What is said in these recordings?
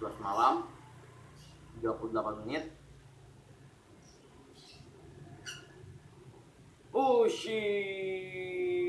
11 malam 38 menit. Oh shit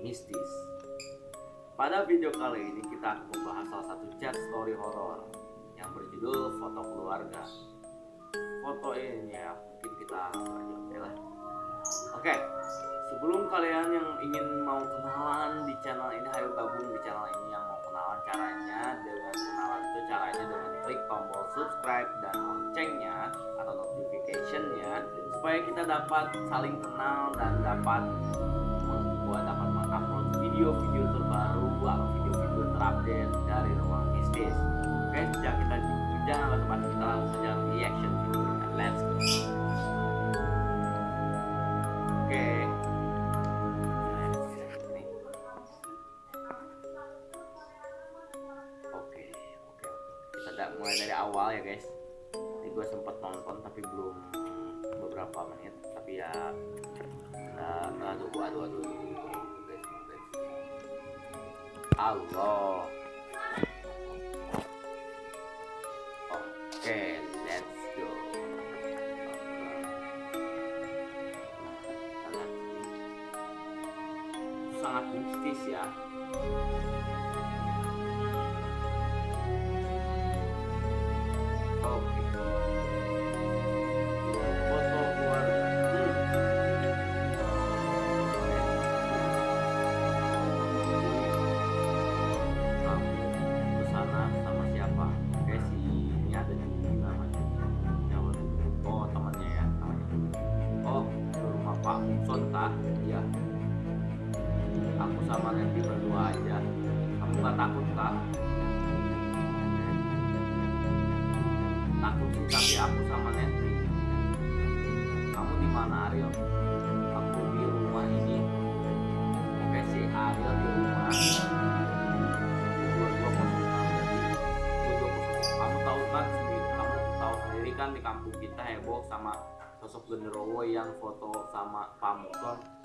Mistis. Pada video kali ini kita akan membahas salah satu chat story horor Yang berjudul Foto Keluarga. Foto ini ya mungkin kita aja oke lah. Oke Sebelum kalian yang ingin mau kenalan di channel ini Ayo gabung di channel ini yang mau kenalan Caranya. Dengan kenalan itu caranya dengan klik tombol subscribe dan loncengnya atau notificationnya supaya kita dapat saling kenal dan dapat membuat dapat video-video terbaru atau video-video terupdate dari ruang mistis. Oke, sejak kita jangan lupa kita langsung saja reaction videonya. Let's go. Oke. Oke, oke. Kita mulai dari awal ya guys. Ini gue sempet nonton tapi belum beberapa menit. Tapi ya, nah, aduh, aduh, aduh. Allah. Oke, let's go. Sangat mistis ya. Aku sama Nanti berdua aja. Kamu gak takut kah? takut sih tapi aku sama Netri. Kamu di mana Ariel? Aku di rumah ini. Oke si Ariel di rumah. Kamu tahu kan sendiri kamu tahu sendiri kan di kampung kita heboh sama sosok genderowo yang foto sama Pamukon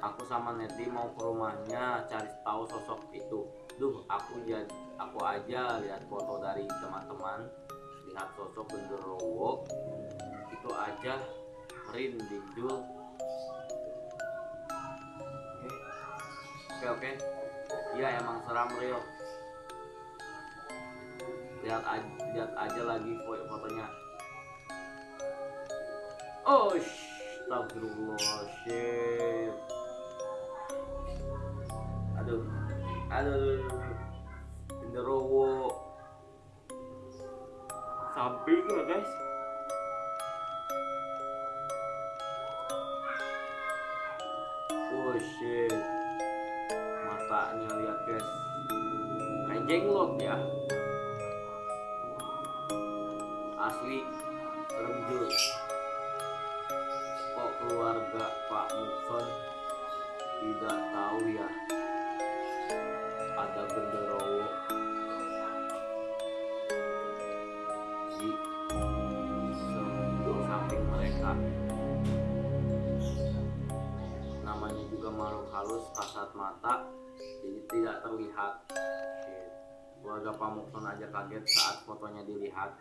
aku sama Netri mau ke rumahnya cari tahu sosok itu. Duh aku jadi aku aja lihat foto dari teman-teman lihat sosok genderowo itu aja. Merinding Jul oke oke. Iya emang seram real lihat aja, lihat aja lagi fo- fotonya. Oh astagfirullah aduh. genderowo samping ya guys. Oh shit. Matanya lihat guys. Kayak jenglot ya. Asli serem jul kok keluarga Pak Mukson tidak tahu ya ada genderowo di samping mereka namanya juga makhluk halus kasat mata jadi tidak terlihat. Keluarga Pamukson aja kaget saat fotonya dilihat.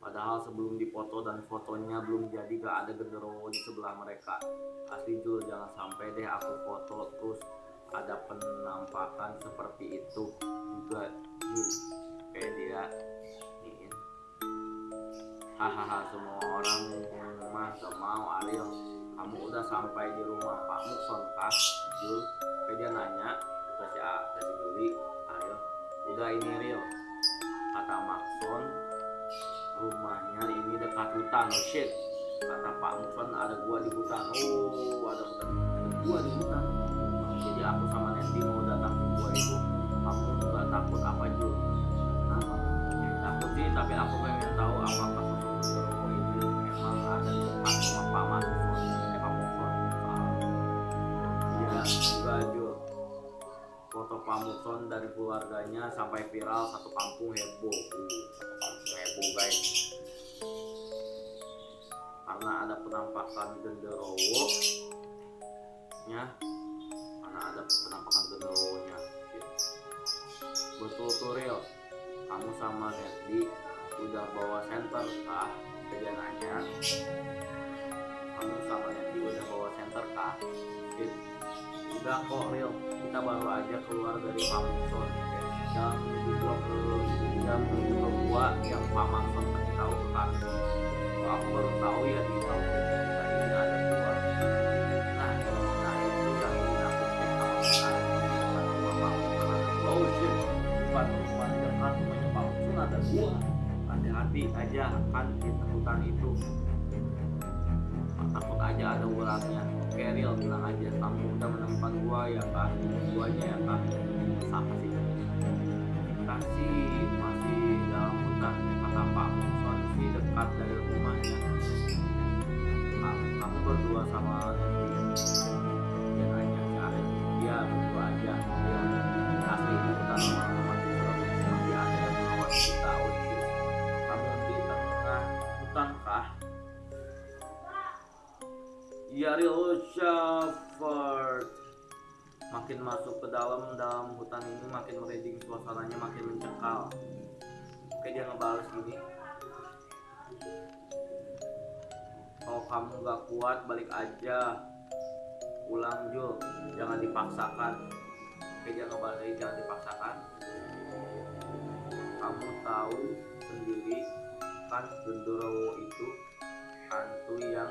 Padahal sebelum dipoto dan fotonya belum jadi gak ada genderuwo di sebelah mereka. Asli Jul jangan sampai deh aku foto terus ada penampakan seperti itu juga kayak dia iniin hahaha semua orang mah mau Ariel kamu udah sampai di rumah Pak kah Jul kayak dia nanya ke si, A, ke si Juli Ariel udah ini Ariel kata Makson rumahnya ini dekat hutan oh shit. Kata Pak Mukson ada gua di hutan. Oh ada hutan Son keluarganya sampai viral satu kampung heboh. Uh, kampung heboh guys. Karena ada penampakan genderowo nya karena ada penampakan genderowo nya betul tuh real kamu sama Netdi udah bawa center kah dia nanya kamu sama Netdi udah bawa center kah? Udah kok real kita baru aja keluar dari Pamungson menuju gua ke menuju ke yang Pamungson kasih tahu ke aku baru tahu ya di dua nah yang sama hati-hati aja kan di hutan itu. Takut aja ada ularnya oke real bilang aja kamu udah menemukan gua ya kak. Guanya ya kak. Siapa sih sih masih dalam hutan kata Pak sih dekat dari rumahnya. Kamu, berdua sama dia dia berdua aja dia ada kita di tengah hutan kah? Yaril Shepherd makin masuk ke dalam dalam hutan ini makin merinding suasananya makin mencekal. Oke dia ngebales gini kalau kamu gak kuat balik aja. Pulang Jul jangan dipaksakan. Oke dia ngebales lagi jangan dipaksakan. Kamu tahu sendiri kan Gendorowo itu hantu yang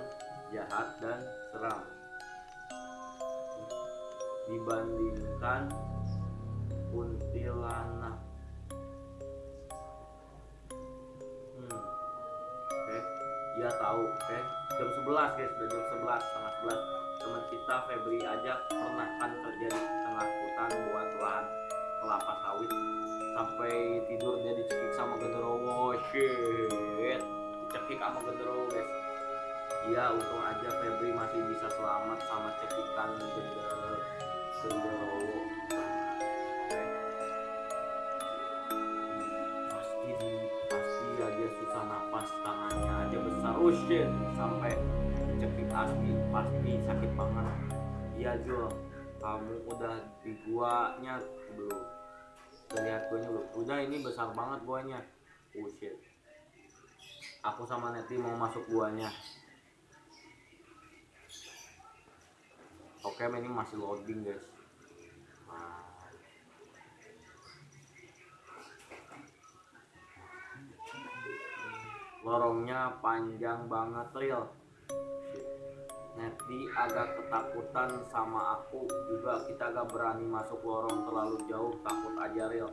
jahat dan seram. Dibandingkan kuntilanak. Hmm. Oke, dia tahu. Oke, jam 11 guys, udah jam 11 setengah 11 teman kita Febri aja pernah kan kerja di tengah hutan buat lahan kelapa sawit. Sampai tidur dia dicekik sama genderowo shit. Dicekik sama genderowo guys. Iya untung aja Febri masih bisa selamat sama cekikan gender besar. Oh shit sampai cekik asli pasti sakit banget. Iya Jul kamu udah di guanya belum? Udah lihat guanya belum? Udah ini besar banget guanya. Oh shit. Aku sama Neti mau masuk guanya. Oke, ini masih loading guys. Lorongnya panjang banget real. Neti agak ketakutan sama aku juga. Kita agak berani masuk lorong terlalu jauh takut aja real.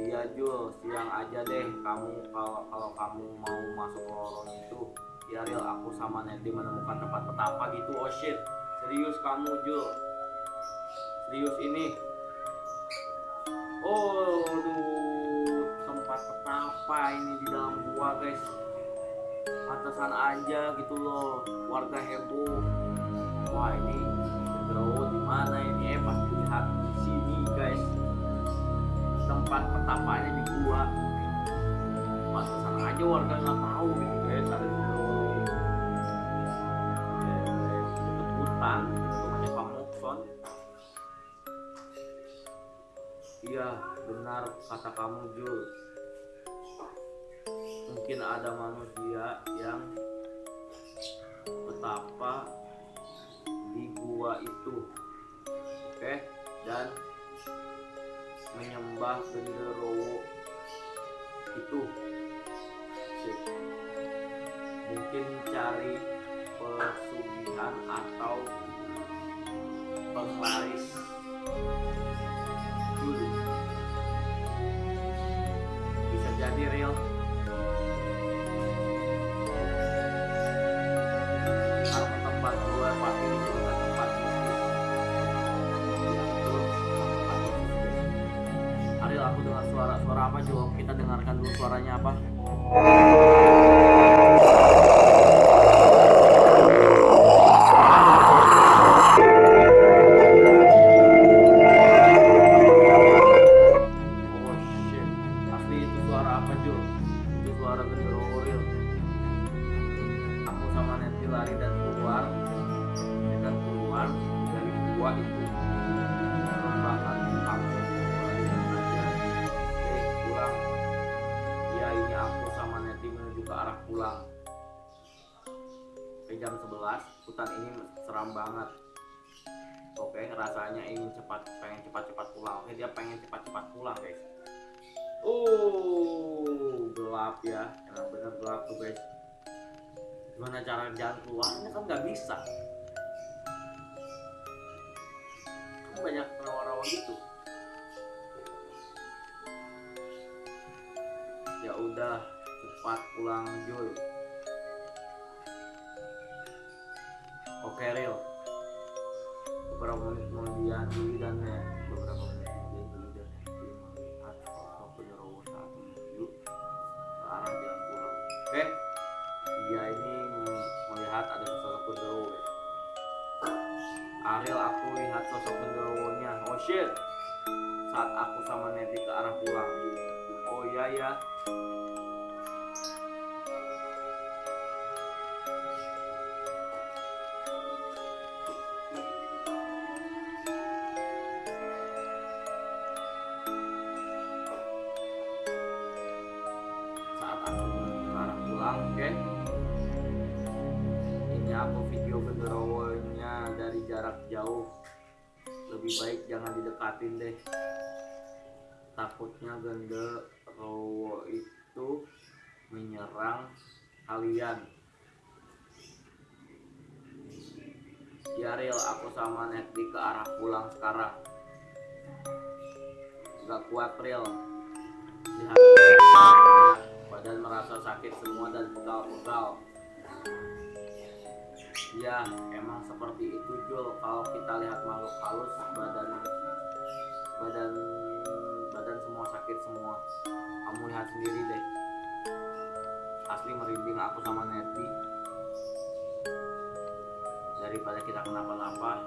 Iya Jul, siang aja deh kamu kalau kalau kamu mau masuk lorong itu. Ya real aku sama Neti menemukan tempat petapa gitu. Oh shit. Serius kamu Jul? Serius ini? Oh aduh. Tempat petapa ini di dalam gua guys pantesan aja gitu loh. Warga heboh. Wah ini genderuwo di mana ini? Eh pasti lihat di sini guys. Tempat petapanya di gua. Pantesan aja warga nggak tahu gitu guys. Ada genderuwo hutan rumahnya Pak Mukson iya benar kata kamu Jul mungkin ada manusia yang betapa di gua itu oke? Dan menyembah genderowo itu. Mungkin cari pesugihan atau penglaris. Dulu bisa jadi real sambil aku dengar suara-suara apa coba? Kita dengarkan dulu suaranya apa. Oh, aku sama Nancy lari dan keluar. Dan keluar dari gua itu. Jam 11 hutan ini seram banget. Oke rasanya ingin cepat pengen cepat-cepat pulang. Oke dia pengen cepat-cepat pulang guys. Uh gelap ya. Emang bener gelap tuh guys. Gimana cara jalan keluarnya? Kan nggak bisa. Kan banyak rawa-rawa gitu. Ya udah cepat pulang Jul oke Real beberapa menit kemudian Nek beberapa menit kemudian dan Nek melihat sosok penyeroboh saat menuju ke arah jalan pulang oke dia ini melihat ada sosok genderuwo Ariel aku lihat sosok genderuwonya oh shit. Saat aku sama Neti ke arah pulang oh iya ya jauh. Lebih baik jangan didekatin deh. Takutnya genderuwo itu menyerang kalian. Ya real aku sama Netdi ke arah pulang sekarang. Gak kuat real badan merasa sakit semua dan pegal-pegal ya emang seperti itu Jul. Kalau kita lihat makhluk halus badan badan badan semua sakit semua. Kamu lihat sendiri deh. Asli merinding aku sama Neti. Daripada kita kenapa-napa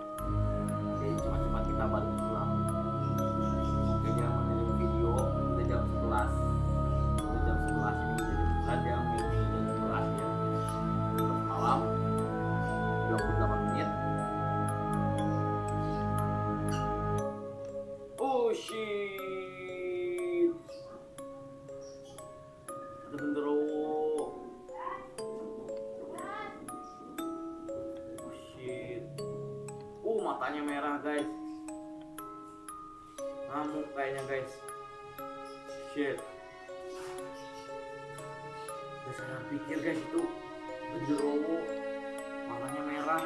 jadi cepat-cepat kita balik guys. Ngamuk kayaknya guys. Shit. Terus saya pikir guys itu genderuwo matanya merah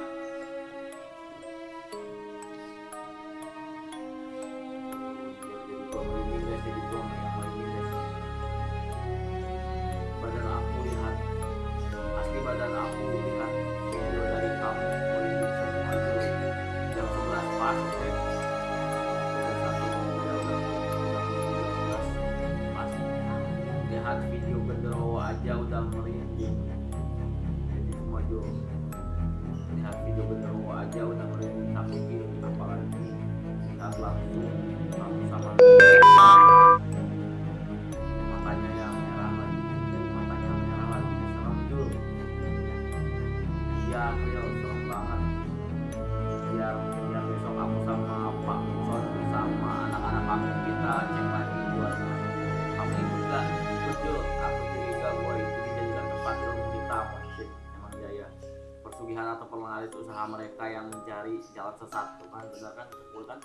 jalan sesat tuh kan benar kan? Betul kan?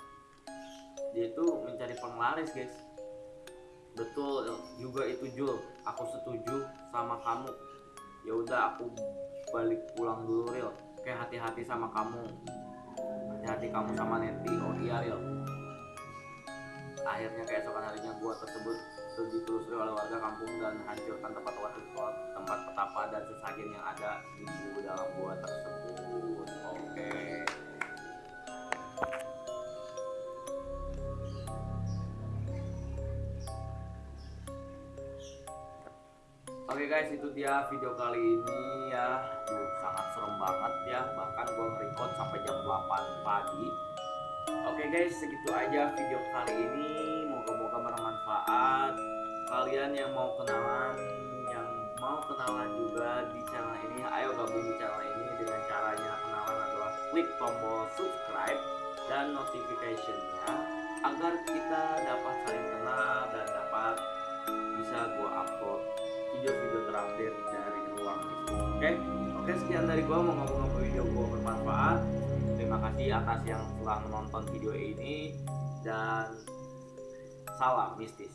Dia itu mencari penglaris guys. Betul juga itu Jul aku setuju sama kamu. Ya udah aku balik pulang dulu Ril. Oke hati-hati sama kamu. Hati-hati kamu sama Neti. Oh iya Ril. Akhirnya keesokan harinya gua tersebut ditelusuri oleh warga kampung dan hancurkan tempat tempat tempat petapa dan sesajen yang ada di dalam gua tersebut Oke guys, itu dia video kali ini ya. Duh, sangat serem banget ya. Bahkan gua nge-record sampai jam 8 pagi. Oke guys, segitu aja video kali ini. Moga-moga bermanfaat. Kalian yang mau kenalan, yang mau kenalan juga di channel ini, ayo gabung di channel ini dengan caranya kenalan adalah klik tombol subscribe dan notificationnya agar kita dapat saling kenal dan dapat bisa gua upload video-video terupdate dari ruang oke? Oke sekian dari gua. Mau ngomong-ngomong video gua bermanfaat. Terima kasih atas yang telah menonton video ini. Dan salam mistis